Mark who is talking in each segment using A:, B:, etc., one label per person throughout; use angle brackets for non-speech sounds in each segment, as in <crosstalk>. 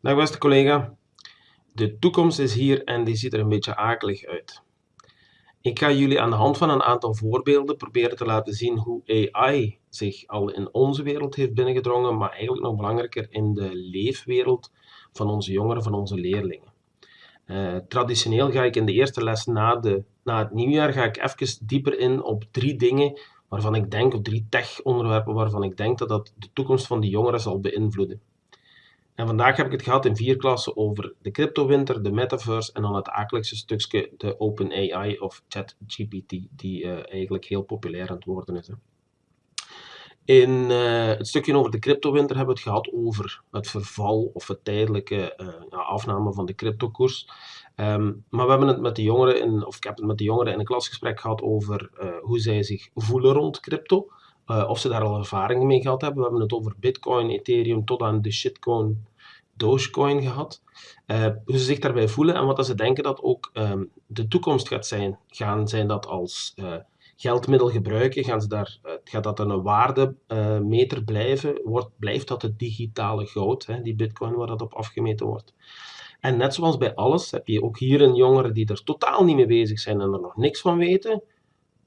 A: Dag beste collega, de toekomst is hier en die ziet er een beetje akelig uit. Ik ga jullie aan de hand van een aantal voorbeelden proberen te laten zien hoe AI zich al in onze wereld heeft binnengedrongen, maar eigenlijk nog belangrijker in de leefwereld van onze jongeren, van onze leerlingen. Uh, traditioneel ga ik in de eerste les na, de, na het nieuwjaar ga ik even dieper in op drie dingen waarvan ik denk, op drie tech-onderwerpen waarvan ik denk dat dat de toekomst van die jongeren zal beïnvloeden. En vandaag heb ik het gehad in vier klassen over de cryptowinter, de metaverse en dan het akeligste stukje, de OpenAI of ChatGPT, die uh, eigenlijk heel populair aan het worden is. Hè. In uh, het stukje over de cryptowinter hebben we het gehad over het verval of het tijdelijke uh, afname van de cryptokoers. Um, maar we hebben het met de jongeren, in, of ik heb het met de jongeren in een klasgesprek gehad over hoe zij zich voelen rond crypto. Uh, of ze daar al ervaring mee gehad hebben. We hebben het over Bitcoin, Ethereum tot aan de shitcoin, Dogecoin gehad. Uh, hoe ze zich daarbij voelen en wat ze denken dat ook um, de toekomst gaat zijn. Gaan zij dat als uh, geldmiddel gebruiken? Gaan ze daar, gaat dat een waardemeter blijven? Wordt, blijft dat het digitale goud, hè, die Bitcoin waar dat op afgemeten wordt? En net zoals bij alles heb je ook hier een jongere die er totaal niet mee bezig zijn en er nog niks van weten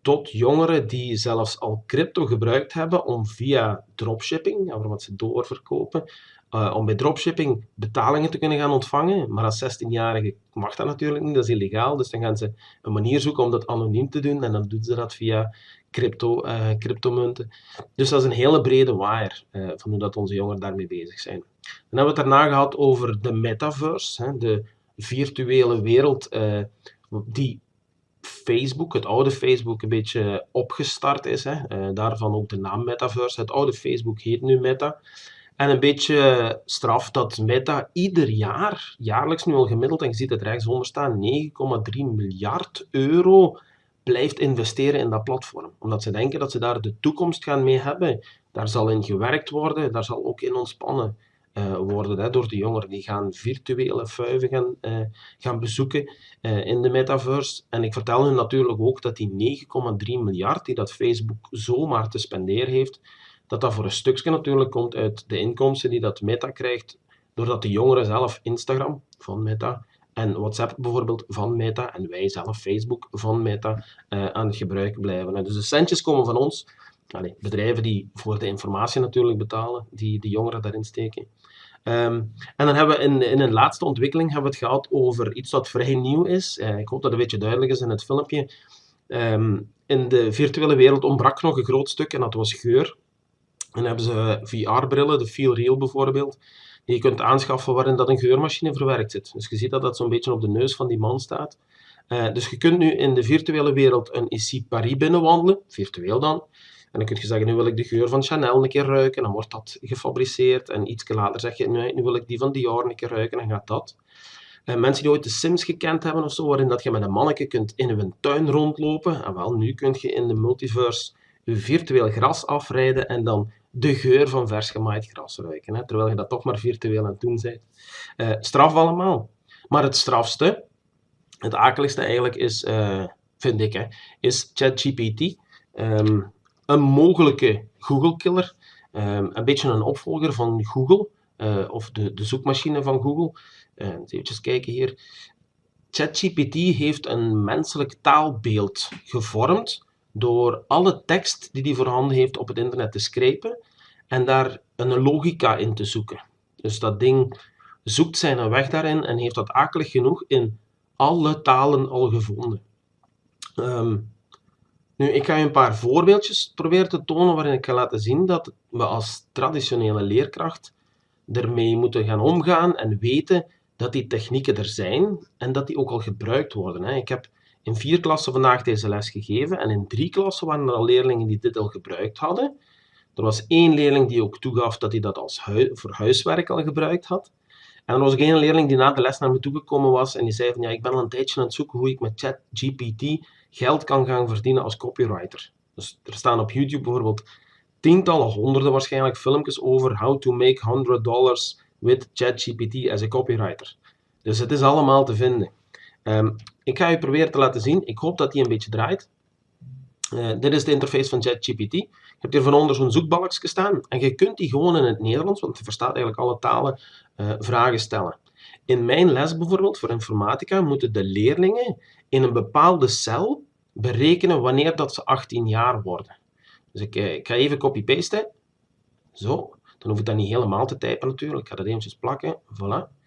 A: tot jongeren die zelfs al crypto gebruikt hebben om via dropshipping, wat ze doorverkopen, uh, om bij dropshipping betalingen te kunnen gaan ontvangen. Maar als 16-jarige mag dat natuurlijk niet, dat is illegaal. Dus dan gaan ze een manier zoeken om dat anoniem te doen en dan doen ze dat via crypto, uh, cryptomunten. Dus dat is een hele brede waaier uh, van hoe dat onze jongeren daarmee bezig zijn. Dan hebben we het daarna gehad over de metaverse, hè, de virtuele wereld die Facebook, het oude Facebook, een beetje opgestart is. Hè. Uh, daarvan ook de naam Metaverse. Het oude Facebook heet nu Meta. En een beetje straf dat Meta ieder jaar, jaarlijks nu al gemiddeld, en je ziet het rechtsonder staan, 9,3 miljard euro blijft investeren in dat platform. Omdat ze denken dat ze daar de toekomst gaan mee hebben. Daar zal in gewerkt worden, daar zal ook in ontspannen uh, worden hè, door de jongeren. Die gaan virtuele vuiven gaan, uh, gaan bezoeken uh, in de metaverse. En ik vertel hun natuurlijk ook dat die 9,3 miljard die dat Facebook zomaar te spenderen heeft, dat dat voor een stukje natuurlijk komt uit de inkomsten die dat Meta krijgt, doordat de jongeren zelf Instagram van Meta en WhatsApp bijvoorbeeld van Meta en wij zelf Facebook van Meta aan het gebruiken blijven. Dus de centjes komen van ons, Bedrijven die voor de informatie natuurlijk betalen, die de jongeren daarin steken. Um, en dan hebben we in, in een laatste ontwikkeling hebben we het gehad over iets wat vrij nieuw is. Uh, ik hoop dat het een beetje duidelijk is in het filmpje. Um, in de virtuele wereld ontbrak nog een groot stuk en dat was geur. En dan hebben ze VR-brillen, de Feel Real bijvoorbeeld, die je kunt aanschaffen waarin dat een geurmachine verwerkt zit. Dus je ziet dat dat zo'n beetje op de neus van die man staat. Uh, dus je kunt nu in de virtuele wereld een Ici Paris binnenwandelen, virtueel dan. En dan kun je zeggen, nu wil ik de geur van Chanel een keer ruiken, dan wordt dat gefabriceerd. En iets later zeg je, nu, wil ik die van Dior een keer ruiken, dan gaat dat. En mensen die ooit de Sims gekend hebben of zo, waarin dat je met een manneke kunt in een tuin rondlopen. En wel, nu kun je in de multiverse virtueel gras afrijden en dan de geur van vers gemaaid gras ruiken. Hè, terwijl je dat toch maar virtueel aan het doen bent. Uh, straf allemaal. Maar het strafste, het akeligste eigenlijk is, uh, vind ik, hè, is ChatGPT. Um, een mogelijke Google-killer. Um, een beetje een opvolger van Google, uh, of de, de zoekmachine van Google. Uh, even kijken hier. ChatGPT heeft een menselijk taalbeeld gevormd door alle tekst die hij voorhanden heeft op het internet te scrapen en daar een logica in te zoeken. Dus dat ding zoekt zijn weg daarin en heeft dat akelig genoeg in alle talen al gevonden. Um, nu, ik ga je een paar voorbeeldjes proberen te tonen waarin ik ga laten zien dat we als traditionele leerkracht ermee moeten gaan omgaan en weten dat die technieken er zijn en dat die ook al gebruikt worden. Ik heb in vier klassen vandaag deze les gegeven en in drie klassen waren er al leerlingen die dit al gebruikt hadden. Er was één leerling die ook toegaf dat hij dat als voor huiswerk al gebruikt had. En er was ook één leerling die na de les naar me toegekomen was en die zei van ja, ik ben al een tijdje aan het zoeken hoe ik met ChatGPT geld kan gaan verdienen als copywriter. Dus er staan op YouTube bijvoorbeeld tientallen, honderden waarschijnlijk filmpjes over how to make 100 dollars with ChatGPT as a copywriter. Dus het is allemaal te vinden. Um, ik ga je proberen te laten zien. Ik hoop dat die een beetje draait. Uh, dit is de interface van ChatGPT. hebt hier van onder zo'n zoekbalkje staan en je kunt die gewoon in het Nederlands, want je verstaat eigenlijk alle talen, uh, vragen stellen. In mijn les bijvoorbeeld, voor informatica, moeten de leerlingen in een bepaalde cel berekenen wanneer dat ze 18 jaar worden. Dus ik, ik ga even copy-pasten. Zo. Dan hoef ik dat niet helemaal te typen natuurlijk. Ik ga dat eventjes plakken. Voilà.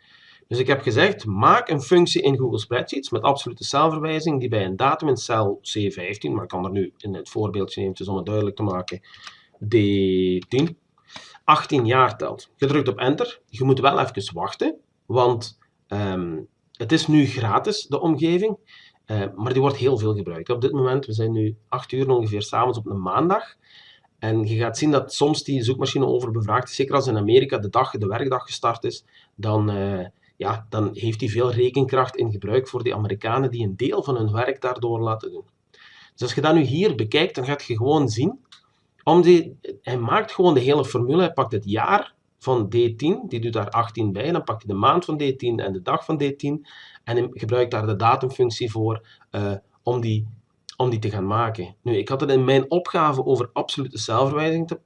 A: Dus ik heb gezegd, maak een functie in Google Spreadsheets met absolute celverwijzing die bij een datum in cel C15, maar ik kan er nu in het voorbeeldje eventjes om het duidelijk te maken, D10, 18 jaar telt. Je drukt op enter. Je moet wel even wachten, want um, het is nu gratis, de omgeving. Uh, maar die wordt heel veel gebruikt. Op dit moment, we zijn nu 8 uur ongeveer s'avonds op een maandag. En je gaat zien dat soms die zoekmachine overbevraagd is. Zeker als in Amerika de, dag, de werkdag gestart is, dan, uh, ja, dan heeft hij veel rekenkracht in gebruik voor die Amerikanen die een deel van hun werk daardoor laten doen. Dus als je dat nu hier bekijkt, dan gaat je gewoon zien, om die, hij maakt gewoon de hele formule, hij pakt het jaar van D10, die doet daar 18 bij, dan pakt hij de maand van D10 en de dag van D10 en hij gebruikt daar de datumfunctie voor uh, om die om die te gaan maken. Nu, ik had het in mijn opgave over absolute celverwijzing te,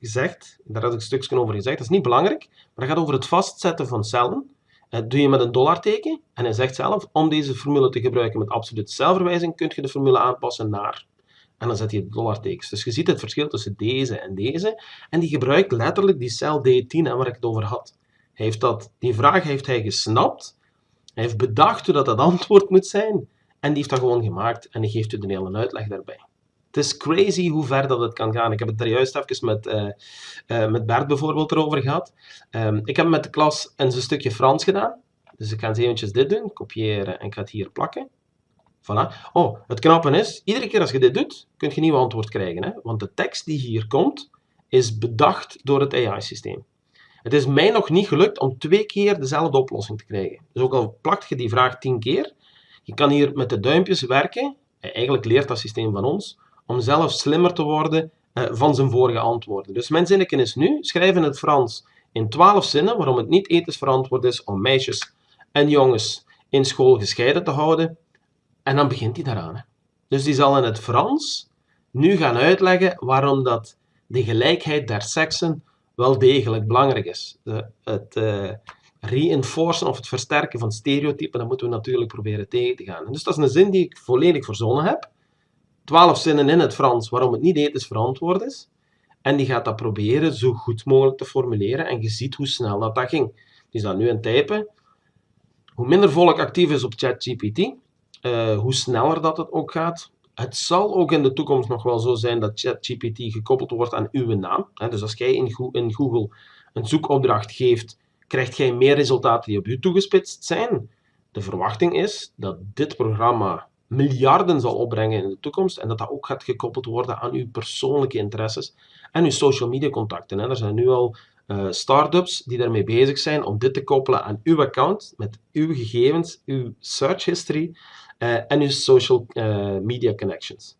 A: gezegd. Daar had ik een stukje over gezegd. Dat is niet belangrijk, maar dat gaat over het vastzetten van cellen. Dat doe je met een dollarteken. En hij zegt zelf, om deze formule te gebruiken met absolute celverwijzing, kun je de formule aanpassen naar. En dan zet je dollartekens. Dus je ziet het verschil tussen deze en deze. En die gebruikt letterlijk die cel D10 waar ik het over had. Heeft dat, die vraag heeft hij gesnapt. Hij heeft bedacht hoe dat, dat antwoord moet zijn. En die heeft dat gewoon gemaakt en die geeft u de hele uitleg daarbij. Het is crazy hoe ver dat het kan gaan. Ik heb het er juist even met, uh, uh, met Bert bijvoorbeeld erover gehad. Um, ik heb met de klas een stukje Frans gedaan. Dus ik ga eens eventjes dit doen, kopiëren en ik ga het hier plakken. Voilà. Oh, het knappe is, iedere keer als je dit doet, kun je een nieuw antwoord krijgen. Hè? Want de tekst die hier komt, is bedacht door het AI-systeem. Het is mij nog niet gelukt om twee keer dezelfde oplossing te krijgen. Dus ook al plakt je die vraag tien keer, je kan hier met de duimpjes werken. Eigenlijk leert dat systeem van ons om zelf slimmer te worden eh, van zijn vorige antwoorden. Dus mijn zinnetje is nu, schrijf in het Frans in twaalf zinnen waarom het niet ethisch verantwoord is om meisjes en jongens in school gescheiden te houden. En dan begint hij daaraan. Hè. Dus die zal in het Frans nu gaan uitleggen waarom dat de gelijkheid der seksen wel degelijk belangrijk is. De, het, uh, reinforcen of het versterken van stereotypen, dan moeten we natuurlijk proberen tegen te gaan. Dus dat is een zin die ik volledig verzonnen heb. Twaalf zinnen in het Frans waarom het niet ethisch verantwoord is. En die gaat dat proberen zo goed mogelijk te formuleren. En je ziet hoe snel dat, dat ging. Die is dat nu aan het typen. Hoe minder volk actief is op ChatGPT, uh, hoe sneller dat het ook gaat. Het zal ook in de toekomst nog wel zo zijn dat ChatGPT gekoppeld wordt aan uw naam. Dus als jij in Google een zoekopdracht geeft krijgt jij meer resultaten die op je toegespitst zijn. De verwachting is dat dit programma miljarden zal opbrengen in de toekomst en dat dat ook gaat gekoppeld worden aan uw persoonlijke interesses en uw social media contacten. Er zijn nu al uh, start-ups die daarmee bezig zijn om dit te koppelen aan uw account met uw gegevens, uw search history en uw social uh, media connections.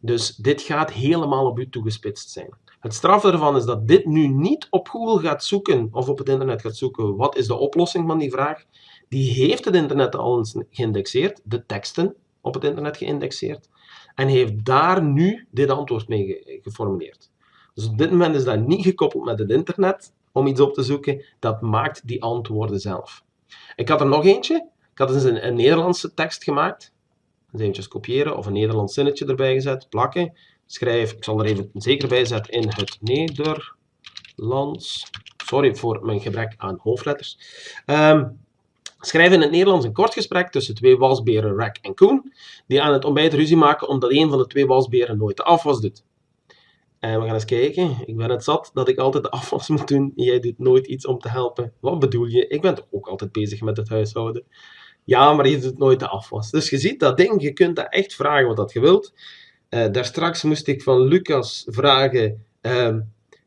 A: Dus dit gaat helemaal op u toegespitst zijn. Het straf ervan is dat dit nu niet op Google gaat zoeken of op het internet gaat zoeken wat is de oplossing van die vraag. Die heeft het internet al eens geïndexeerd, de teksten op het internet geïndexeerd, en heeft daar nu dit antwoord mee geformuleerd. Dus op dit moment is dat niet gekoppeld met het internet om iets op te zoeken, dat maakt die antwoorden zelf. Ik had er nog eentje. Ik had eens een, een Nederlandse tekst gemaakt. Dus eventjes kopiëren of een Nederlands zinnetje erbij gezet, plakken schrijf, ik zal er even zeker bij zetten, in het Nederlands. Sorry voor mijn gebrek aan hoofdletters. Um, schrijf in het Nederlands een kort gesprek tussen twee wasberen, Rack en Koen, die aan het ontbijt ruzie maken omdat een van de twee wasberen nooit de afwas doet. En we gaan eens kijken. Ik ben het zat dat ik altijd de afwas moet doen. Jij doet nooit iets om te helpen. Wat bedoel je? Ik ben toch ook altijd bezig met het huishouden. Ja, maar je doet nooit de afwas. Dus je ziet dat ding, je kunt dat echt vragen wat dat je wilt. Uh, daar straks moest ik van Lucas vragen, uh,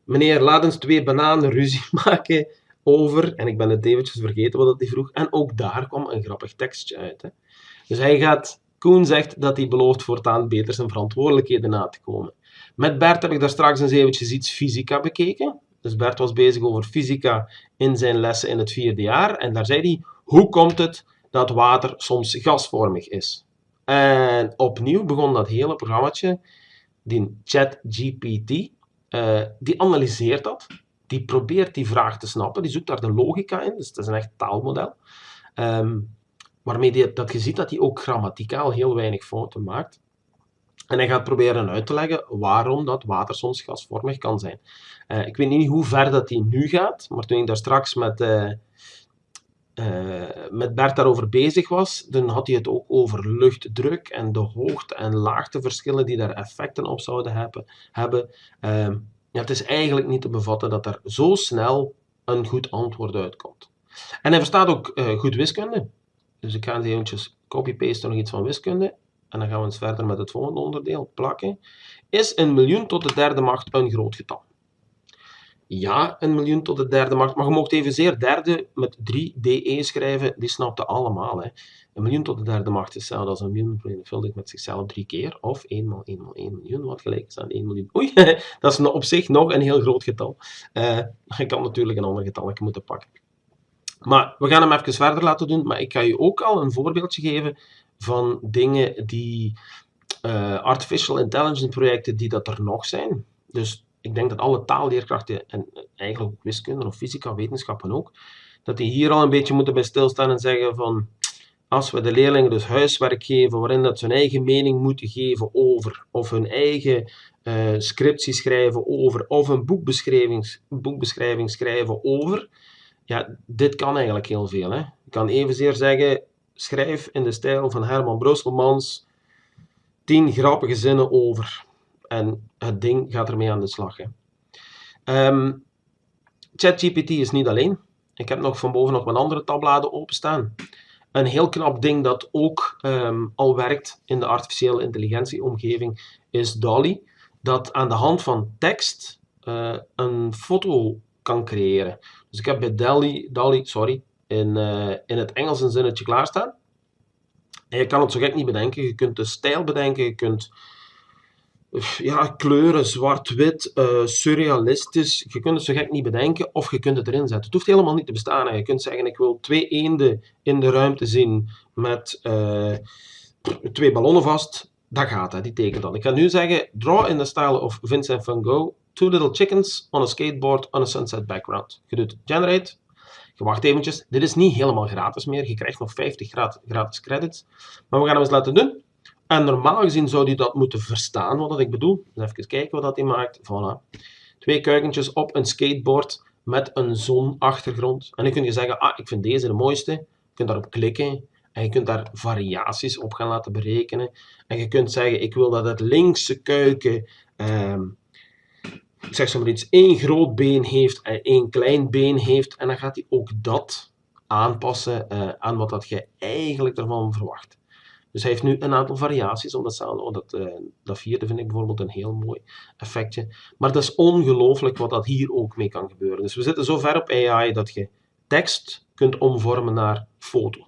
A: meneer, laat eens twee bananen ruzie <laughs> maken over, en ik ben het eventjes vergeten wat hij vroeg, en ook daar kwam een grappig tekstje uit. Hè. Dus hij gaat, Koen zegt dat hij belooft voortaan beter zijn verantwoordelijkheden na te komen. Met Bert heb ik daar straks eens eventjes iets fysica bekeken. Dus Bert was bezig over fysica in zijn lessen in het vierde jaar, en daar zei hij, hoe komt het dat water soms gasvormig is? En opnieuw begon dat hele programmaatje, die ChatGPT, uh, die analyseert dat, die probeert die vraag te snappen, die zoekt daar de logica in, dus het is een echt taalmodel. Um, waarmee die, dat je ziet dat hij ook grammaticaal heel weinig fouten maakt. En hij gaat proberen uit te leggen waarom dat water soms gasvormig kan zijn. Uh, ik weet niet hoe ver dat hij nu gaat, maar toen ik daar straks met, uh, uh, met Bert daarover bezig was, dan had hij het ook over luchtdruk en de hoogte- en laagteverschillen die daar effecten op zouden hebben. hebben. Ehm, het is eigenlijk niet te bevatten dat er zo snel een goed antwoord uitkomt. En hij verstaat ook goed wiskunde. Dus ik ga eventjes copy-pasten nog iets van wiskunde. En dan gaan we eens verder met het volgende onderdeel, plakken. Is een miljoen tot de derde macht een groot getal? Ja, een miljoen tot de derde macht. Maar je mocht evenzeer derde met 3 DE schrijven. Die snapte allemaal. Hè. Een miljoen tot de derde macht is hetzelfde als een miljoen vermenigvuldigd met zichzelf drie keer. Of 1 maal 1 maal 1 miljoen, wat gelijk is aan 1 miljoen. Oei, <laughs> dat is op zich nog een heel groot getal. Uh, je kan natuurlijk een ander getal moeten pakken. Maar we gaan hem even verder laten doen. Maar ik ga je ook al een voorbeeldje geven van dingen die uh, artificial intelligence projecten die dat er nog zijn. Dus ik denk dat alle taalleerkrachten en eigenlijk ook wiskunde of fysica, wetenschappen ook, dat die hier al een beetje moeten bij stilstaan en zeggen van als we de leerlingen dus huiswerk geven waarin dat ze hun eigen mening moeten geven over, of hun eigen uh, scriptie schrijven over, of een boekbeschrijving, boekbeschrijving schrijven over, ja, dit kan eigenlijk heel veel. Hè. Ik kan evenzeer zeggen, schrijf in de stijl van Herman Brusselmans 10 grappige zinnen over. En het ding gaat ermee aan de slag. Um, ChatGPT is niet alleen. Ik heb nog van boven nog andere tabbladen openstaan. Een heel knap ding dat ook um, al werkt in de artificiële intelligentieomgeving is DALI. Dat aan de hand van tekst uh, een foto kan creëren. Dus ik heb bij DALI, DALI sorry, in, uh, in het Engels een zinnetje klaarstaan. En je kan het zo gek niet bedenken. Je kunt de stijl bedenken, je kunt ja, kleuren, zwart-wit, uh, surrealistisch. Je kunt het zo gek niet bedenken of je kunt het erin zetten. Het hoeft helemaal niet te bestaan. Je kunt zeggen, ik wil twee eenden in de ruimte zien met uh, twee ballonnen vast. Dat gaat, hè. die tekent dan. Ik ga nu zeggen, draw in the style of Vincent van Gogh, two little chickens on a skateboard on a sunset background. Je doet generate, je wacht eventjes. Dit is niet helemaal gratis meer. Je krijgt nog 50 gratis credits. Maar we gaan hem eens laten doen. En normaal gezien zou hij dat moeten verstaan, wat ik bedoel. Dus even kijken wat dat hij maakt. Voilà. Twee kuikentjes op een skateboard met een zonachtergrond. En dan kun je zeggen, ah, ik vind deze de mooiste. Je kunt daarop klikken. En je kunt daar variaties op gaan laten berekenen. En je kunt zeggen, ik wil dat het linkse kuiken... Ehm, zeg zo maar iets, één groot been heeft en één klein been heeft. En dan gaat hij ook dat aanpassen uh, aan wat dat je eigenlijk ervan verwacht. Dus hij heeft nu een aantal variaties op datzelfde. Oh, dat, uh, dat vierde vind ik bijvoorbeeld een heel mooi effectje. Maar dat is ongelooflijk wat dat hier ook mee kan gebeuren. Dus we zitten zo ver op AI dat je tekst kunt omvormen naar foto.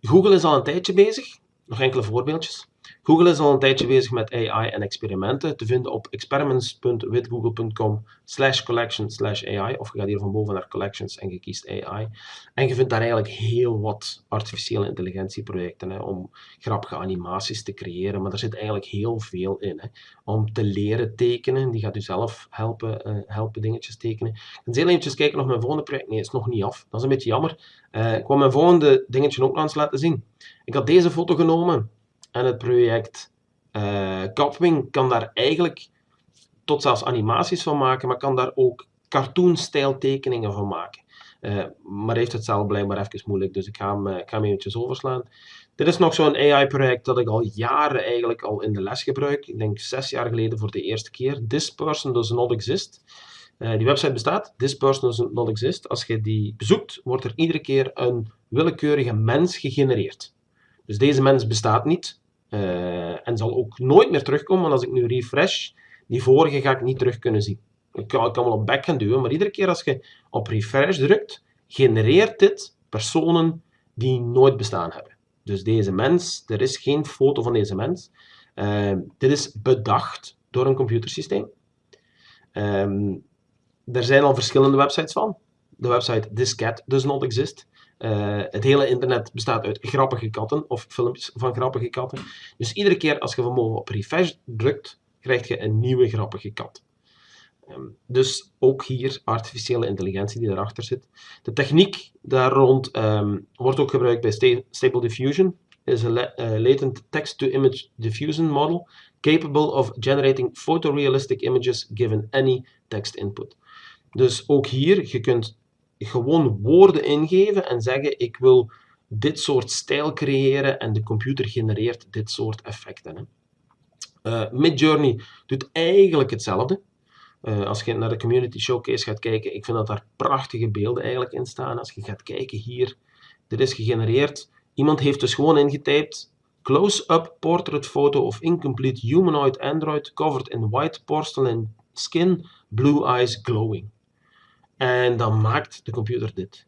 A: Google is al een tijdje bezig. Nog enkele voorbeeldjes. Google is al een tijdje bezig met AI en experimenten te vinden op experiments.witgoogle.com slash collection slash AI of je gaat hier van boven naar collections en je kiest AI en je vindt daar eigenlijk heel wat artificiële intelligentieprojecten hè, om grappige animaties te creëren, maar er zit eigenlijk heel veel in. Hè. Om te leren tekenen, die gaat u zelf helpen, uh, helpen dingetjes tekenen. Ik ga heel eventjes kijken of mijn volgende project, nee, is nog niet af, dat is een beetje jammer. Uh, ik wil mijn volgende dingetje ook nog eens laten zien. Ik had deze foto genomen en het project uh, kan daar eigenlijk tot zelfs animaties van maken, maar kan daar ook cartoon-stijl tekeningen van maken. Uh, maar heeft het zelf blijkbaar even moeilijk, dus ik ga hem, uh, ik eventjes overslaan. Dit is nog zo'n AI-project dat ik al jaren eigenlijk al in de les gebruik. Ik denk zes jaar geleden voor de eerste keer. This person does not exist. Die website bestaat, This person does not exist. Als je die bezoekt, wordt er iedere keer een willekeurige mens gegenereerd. Dus deze mens bestaat niet uh, en zal ook nooit meer terugkomen, want als ik nu refresh, die vorige ga ik niet terug kunnen zien. Ik kan, ik kan wel op back gaan duwen, maar iedere keer als je op refresh drukt, genereert dit personen die nooit bestaan hebben. Dus deze mens, er is geen foto van deze mens. Uh, dit is bedacht door een computersysteem. Um, er zijn al verschillende websites van. De website This Cat Does Not Exist. Uh, het hele internet bestaat uit grappige katten of filmpjes van grappige katten. Dus iedere keer als je van op refresh drukt, krijg je een nieuwe grappige kat. Ehm, dus ook hier artificiële intelligentie die erachter zit. De techniek daar rond ehm, wordt ook gebruikt bij Stable Diffusion. is een uh, latent text-to-image diffusion model capable of generating photorealistic images given any text input. Dus ook hier, je kunt gewoon woorden ingeven en zeggen ik wil dit soort stijl creëren en de computer genereert dit soort effecten. Hè. Uh, Midjourney doet eigenlijk hetzelfde. Uh, als je naar de Community Showcase gaat kijken, ik vind dat daar prachtige beelden eigenlijk in staan. Als je gaat kijken hier, dit is gegenereerd. Iemand heeft dus gewoon ingetypt close-up portrait photo of incomplete humanoid android covered in white porcelain skin, blue eyes glowing. En dan maakt de computer dit.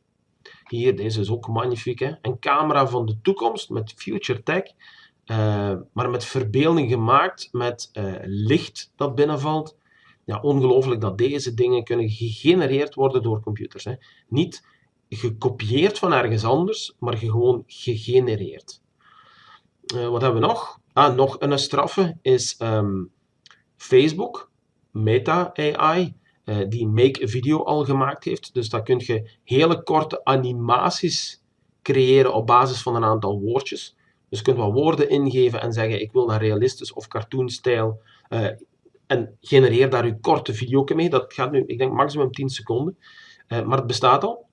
A: Hier, deze is ook magnifiek. Hè? Een camera van de toekomst met future tech. Uh, maar met verbeelding gemaakt, met uh, licht dat binnenvalt. Ja, ongelooflijk dat deze dingen kunnen gegenereerd worden door computers. Hè. Niet gekopieerd van ergens anders, maar gewoon gegenereerd. Uh, wat hebben we nog? Ah, nog een straffe is um, Facebook, Meta AI, die Make Video al gemaakt heeft. Dus daar kun je hele korte animaties creëren op basis van een aantal woordjes. Dus je kunt wat woorden ingeven en zeggen ik wil naar realistisch of cartoonstijl uh, en genereer daar uw korte video mee. Dat gaat nu, ik denk, maximum 10 seconden. Uh, maar het bestaat al.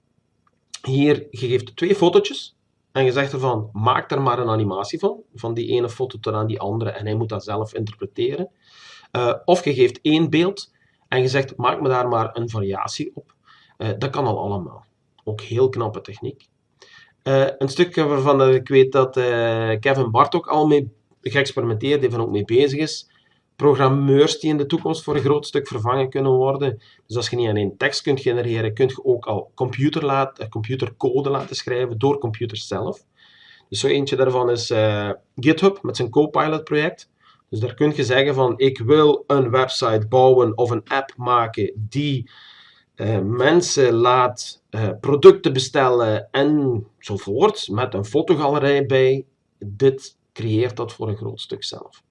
A: Hier, je geeft twee fotootjes en je zegt ervan, maak er maar een animatie van, van die ene foto tot aan die andere en hij moet dat zelf interpreteren. Of je geeft één beeld en je zegt, maak me daar maar een variatie op. dat kan al allemaal. Ook heel knappe techniek. Uh, een stukje waarvan ik weet dat uh, Kevin Bart ook al mee geëxperimenteerd heeft en ook mee bezig is. Programmeurs die in de toekomst voor een groot stuk vervangen kunnen worden. Dus als je niet alleen tekst kunt genereren, kun je ook al computer laat, computercode laten schrijven door computers zelf. Dus zo eentje daarvan is GitHub met zijn Copilot project. Dus daar kun je zeggen van ik wil een website bouwen of een app maken die uh, mensen laat uh, producten bestellen enzovoort, met een fotogalerij bij, dit creëert dat voor een groot stuk zelf.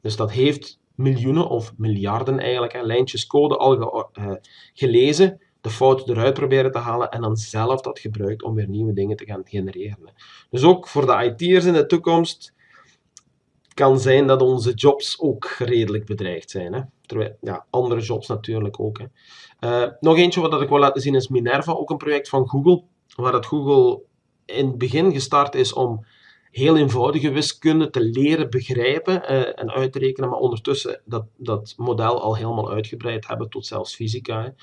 A: Dus dat heeft miljoenen of miljarden eigenlijk, lijntjes code al ge, uh, gelezen, de fouten eruit proberen te halen en dan zelf dat gebruikt om weer nieuwe dingen te gaan genereren. Dus ook voor de IT'ers in de toekomst kan zijn dat onze jobs ook redelijk bedreigd zijn. Hè. Terwijl, ja, andere jobs natuurlijk ook. Hè. Uh, nog eentje wat ik wil laten zien is Minerva, ook een project van Google, waar het Google in het begin gestart is om heel eenvoudige wiskunde te leren begrijpen uh, en uit te rekenen, maar ondertussen dat, dat model al helemaal uitgebreid hebben tot zelfs fysica.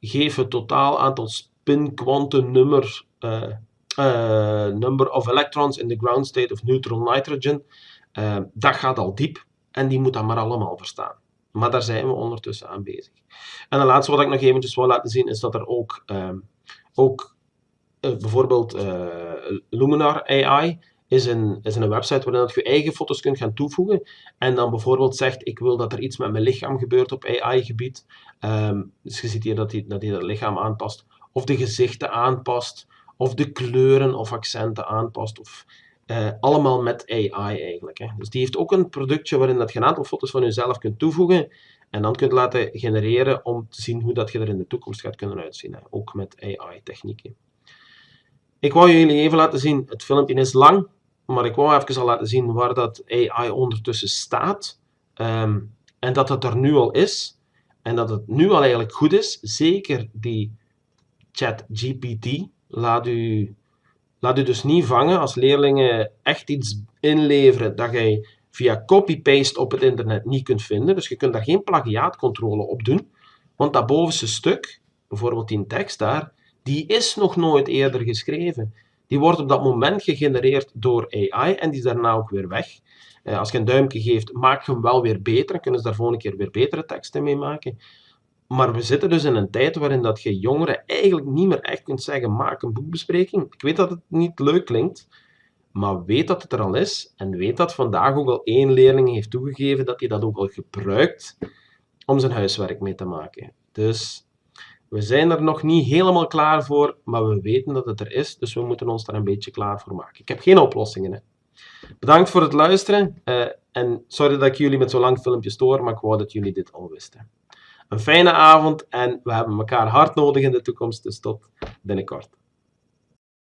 A: Geef het totaal aantal spin quantum nummer, uh, number of electrons in the ground state of neutral nitrogen. Dat gaat al diep en die moet dat maar allemaal verstaan. Maar daar zijn we ondertussen aan bezig. En de laatste wat ik nog eventjes wil laten zien is dat er ook, uh, ook uh, bijvoorbeeld uh, Luminar AI is een, is een website waarin je eigen foto's kunt gaan toevoegen en dan bijvoorbeeld zegt ik wil dat er iets met mijn lichaam gebeurt op AI-gebied. Ehm, dus je ziet hier dat hij dat, dat lichaam aanpast of de gezichten aanpast of de kleuren of accenten aanpast of uh, allemaal met AI eigenlijk. Hè. Dus die heeft ook een productje waarin dat je een aantal foto's van jezelf kunt toevoegen en dan kunt laten genereren om te zien hoe dat je er in de toekomst gaat kunnen uitzien. Hè. Ook met AI-technieken. Ik wou jullie even laten zien, het filmpje is lang, maar ik wou even al laten zien waar dat AI ondertussen staat. Um, en dat het er nu al is. En dat het nu al eigenlijk goed is. Zeker die ChatGPT laat u Laat u dus niet vangen als leerlingen echt iets inleveren dat jij via copy-paste op het internet niet kunt vinden. Dus je kunt daar geen plagiaatcontrole op doen. Want dat bovenste stuk, bijvoorbeeld die tekst daar, die is nog nooit eerder geschreven. Die wordt op dat moment gegenereerd door AI en die is daarna ook weer weg. Eh, als je een duimpje geeft, maak je hem wel weer beter. Dan kunnen ze daar volgende keer weer betere teksten mee maken. Maar we zitten dus in een tijd waarin dat je jongeren eigenlijk niet meer echt kunt zeggen, maak een boekbespreking. Ik weet dat het niet leuk klinkt, maar weet dat het er al is en weet dat vandaag ook al één leerling heeft toegegeven dat hij dat ook al gebruikt om zijn huiswerk mee te maken. Dus we zijn er nog niet helemaal klaar voor, maar we weten dat het er is, dus we moeten ons daar een beetje klaar voor maken. Ik heb geen oplossingen. Hè. Bedankt voor het luisteren uh, en sorry dat ik jullie met zo'n lang filmpje stoor, maar ik wou dat jullie dit al wisten. Een fijne avond en we hebben elkaar hard nodig in de toekomst, dus tot binnenkort.